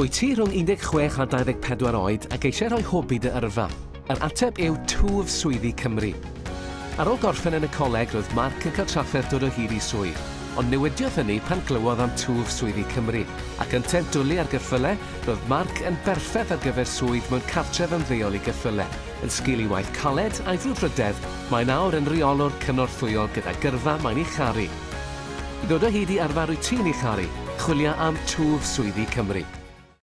Wyt ti rhwng 16 a 24 oed ac eisiau rhoi hobi dy yrfa? Yr ateb yw Twf Swyddi Cymru. Ar ôl gorffen yn y coleg, roedd Mark yn cael trafferth dod o hyd i swydd, ond newidiodd hynny pan glywodd am Twf Swyddi Cymru, ac yn tent dwlu ar gyffyle, roedd Mark yn berffaith ar gyfer swydd mewn cartref ymddeol i gyffyle, yn sgil i waith caled a'i frwdfrydedd, mae nawr yn reolwr cynorthwyol gyda gyrfa mae'n ei charu. I ddod o hyd i arfer wyt ti'n ei charu, chwilio am Twf Swyddi Cymru.